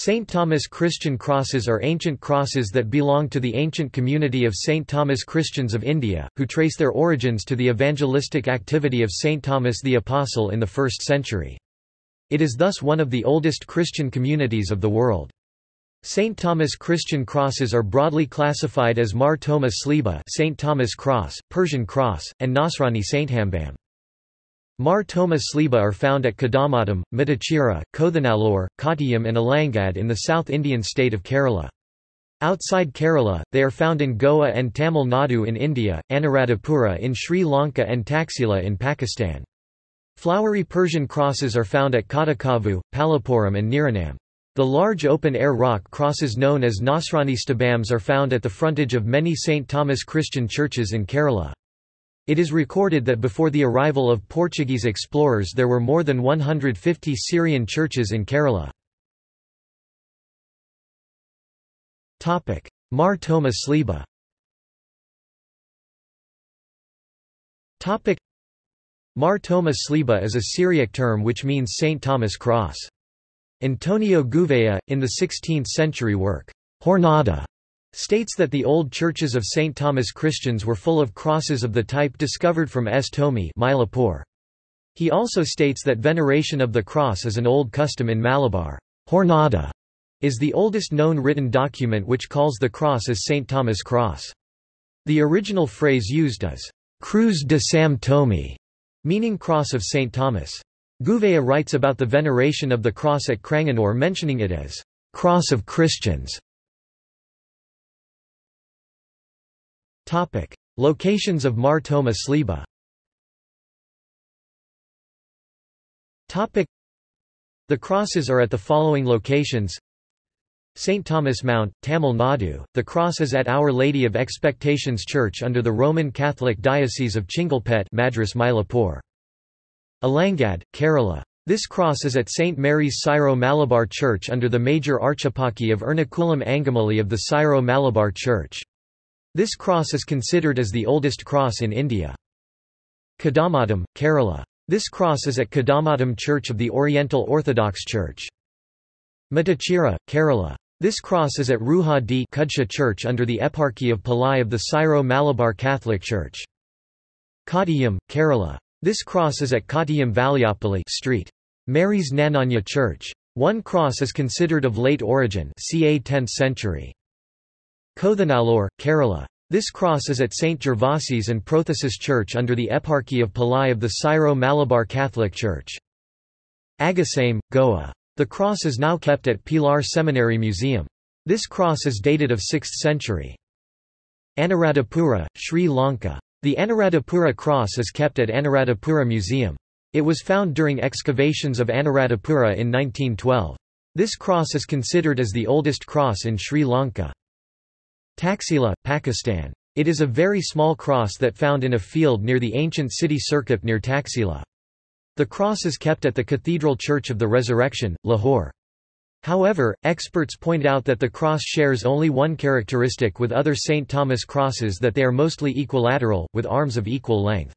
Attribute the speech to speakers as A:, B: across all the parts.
A: St. Thomas Christian crosses are ancient crosses that belong to the ancient community of St. Thomas Christians of India, who trace their origins to the evangelistic activity of St. Thomas the Apostle in the 1st century. It is thus one of the oldest Christian communities of the world. St. Thomas Christian crosses are broadly classified as Mar Thoma Sliba St. Thomas Cross, Persian Cross, and Nasrani Sainthambam. Mar Thoma Sliba are found at Kadamatam, Matachira, Kothanallur, Kottayam and Alangad in the South Indian state of Kerala. Outside Kerala, they are found in Goa and Tamil Nadu in India, Anuradhapura in Sri Lanka and Taxila in Pakistan. Flowery Persian crosses are found at Katakavu, Palappuram and Niranam. The large open-air rock crosses known as Nasrani sthambams are found at the frontage of many St. Thomas Christian churches in Kerala. It is recorded that before the arrival of Portuguese explorers there were more than 150 Syrian churches in Kerala. Mar Thoma Sliba Mar Thoma Sliba is a Syriac term which means St. Thomas Cross. Antonio Gouveia, in the 16th-century work, Jornada, states that the old churches of St. Thomas Christians were full of crosses of the type discovered from S. Tomi Mylapore. He also states that veneration of the cross is an old custom in Malabar. Jornada is the oldest known written document which calls the cross as St. Thomas' cross. The original phrase used is, Cruz de Sam Tomi, meaning cross of St. Thomas. Gouveia writes about the veneration of the cross at Cranganore mentioning it as, cross of Christians. Topic. Locations of Mar Thoma Sliba Topic. The crosses are at the following locations St. Thomas Mount, Tamil Nadu, the cross is at Our Lady of Expectations Church under the Roman Catholic Diocese of Chengalpet Madras Mylapore. Alangad, Kerala. This cross is at St. Mary's Syro-Malabar Church under the major archieparchy of Ernakulam Angamali of the Syro-Malabar Church. This cross is considered as the oldest cross in India. Kadamatam, Kerala. This cross is at Kadamatam Church of the Oriental Orthodox Church. Matachira, Kerala. This cross is at Ruha D Kudsha Church under the Eparchy of Palai of the Syro-Malabar Catholic Church. Kottayam, Kerala. This cross is at Kottayam Valiapalli Street. Mary's Knanaya Church. One cross is considered of late origin ca 10th century. Kothanallur, Kerala. This cross is at St. Gervasi's and Prothesis Church under the Eparchy of Palai of the Syro-Malabar Catholic Church. Agassaim, Goa. The cross is now kept at Pilar Seminary Museum. This cross is dated of 6th century. Anuradhapura, Sri Lanka. The Anuradhapura cross is kept at Anuradhapura Museum. It was found during excavations of Anuradhapura in 1912. This cross is considered as the oldest cross in Sri Lanka. Taxila, Pakistan. It is a very small cross that found in a field near the ancient city Sirkap near Taxila. The cross is kept at the Cathedral Church of the Resurrection, Lahore. However, experts point out that the cross shares only one characteristic with other St. Thomas crosses that they are mostly equilateral, with arms of equal length.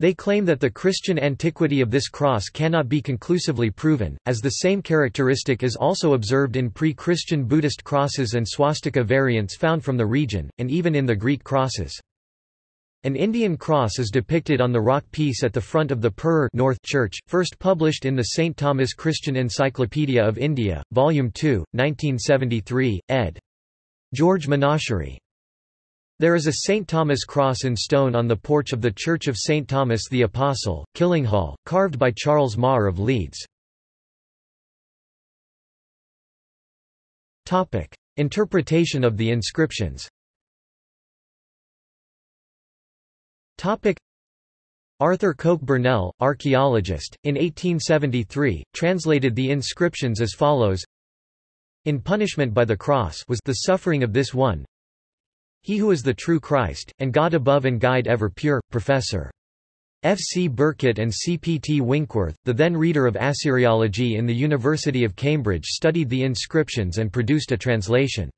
A: They claim that the Christian antiquity of this cross cannot be conclusively proven, as the same characteristic is also observed in pre-Christian Buddhist crosses and swastika variants found from the region, and even in the Greek crosses. An Indian cross is depicted on the rock piece at the front of the Purur North Church, first published in the St. Thomas Christian Encyclopedia of India, Volume 2, 1973, ed. George Menachery. There is a St. Thomas cross in stone on the porch of the Church of St. Thomas the Apostle, Killinghall, carved by Charles Marr of Leeds. Interpretation of the inscriptions Arthur Coke Burnell, archaeologist, in 1873, translated the inscriptions as follows In punishment by the cross was the suffering of this one, he who is the true Christ, and God above and guide ever pure, Professor. F. C. Burkitt and C. P. T. Winkworth, the then reader of Assyriology in the University of Cambridge studied the inscriptions and produced a translation.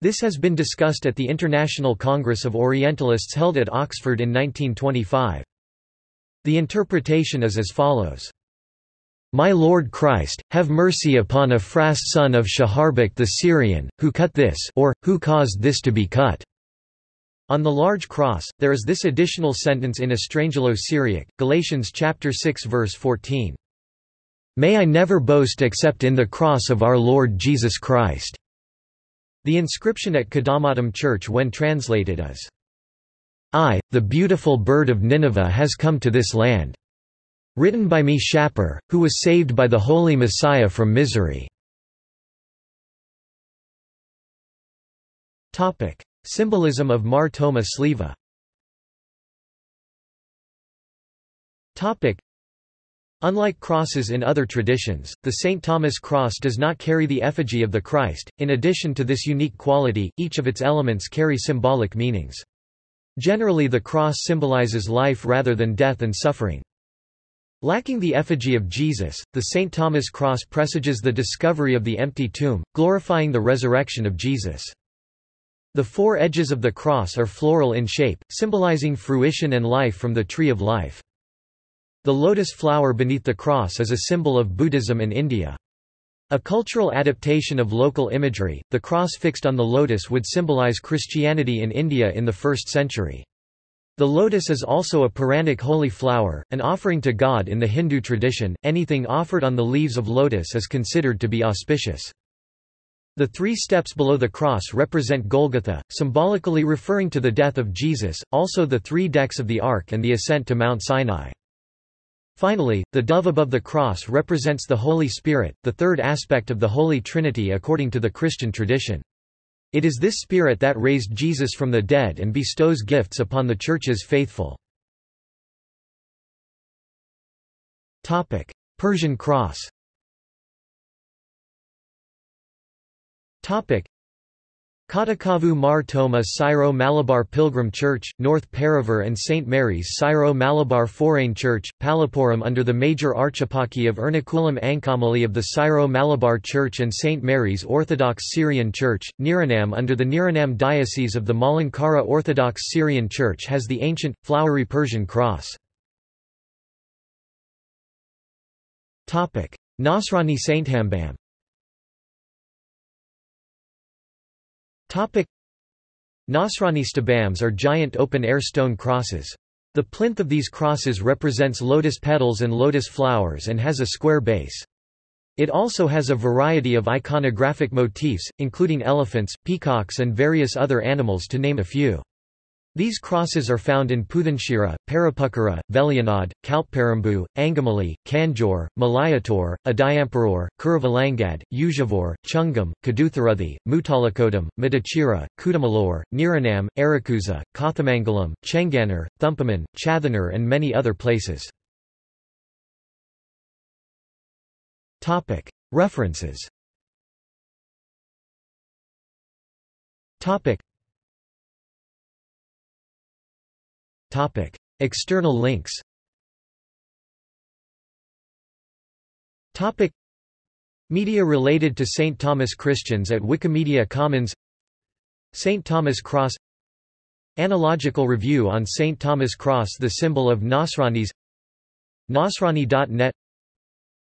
A: This has been discussed at the International Congress of Orientalists held at Oxford in 1925. The interpretation is as follows. My Lord Christ, have mercy upon Ephras son of Shaharbek the Syrian, who cut this or, who caused this to be cut." On the large cross, there is this additional sentence in Estrangelo-Syriac, Galatians chapter 6 verse 14. May I never boast except in the cross of our Lord Jesus Christ. The inscription at Kadamatam Church when translated is, I, the beautiful bird of Nineveh has come to this land. Written by me Shapur, who was saved by the Holy Messiah from misery. Symbolism of Mar Thoma Sliva Unlike crosses in other traditions, the St. Thomas cross does not carry the effigy of the Christ. In addition to this unique quality, each of its elements carry symbolic meanings. Generally the cross symbolizes life rather than death and suffering. Lacking the effigy of Jesus, the St. Thomas cross presages the discovery of the empty tomb, glorifying the resurrection of Jesus. The four edges of the cross are floral in shape, symbolizing fruition and life from the tree of life. The lotus flower beneath the cross is a symbol of Buddhism in India. A cultural adaptation of local imagery, the cross fixed on the lotus would symbolize Christianity in India in the 1st century. The lotus is also a Puranic holy flower, an offering to God in the Hindu tradition. Anything offered on the leaves of lotus is considered to be auspicious. The three steps below the cross represent Golgotha, symbolically referring to the death of Jesus, also the three decks of the Ark and the ascent to Mount Sinai. Finally, the dove above the cross represents the Holy Spirit, the third aspect of the Holy Trinity according to the Christian tradition. It is this Spirit that raised Jesus from the dead and bestows gifts upon the Church's faithful. Persian cross Katakavu Mar Thoma Syro-Malabar Pilgrim Church, North Paravur and St. Mary's Syro-Malabar Forane Church, Palappuram under the major archieparchy of Ernakulam Angamali of the Syro-Malabar Church and St. Mary's Orthodox Syrian Church, Niranam under the Niranam Diocese of the Malankara Orthodox Syrian Church has the ancient, flowery Persian cross. Nasrani Saint Sainthambam Nasrani sthambams are giant open-air stone crosses. The plinth of these crosses represents lotus petals and lotus flowers and has a square base. It also has a variety of iconographic motifs, including elephants, peacocks and various other animals to name a few. These crosses are found in Puthanchira, Parapukara, Velianad, Kalparambu, Angamali, Kanjor, Malayator, Adayamparur, Kuruvalangad, Ujavur, Chungam, Kadutharuthi, Mutalakodam, Madachira, Kudamalore, Niranam, Arakuzha, Kothamangalam, Chenganar, Thumpaman, Chathanar and many other places. References Topic. External links Topic. Media related to St. Thomas Christians at Wikimedia Commons St. Thomas Cross Analogical review on St. Thomas Cross the symbol of Nasranis Nasrani.net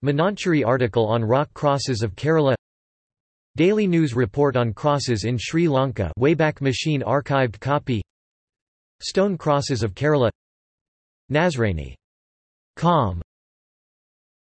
A: Menachery article on rock crosses of Kerala Daily news report on crosses in Sri Lanka Wayback Machine archived copy Stone crosses of Kerala Nazrani. Com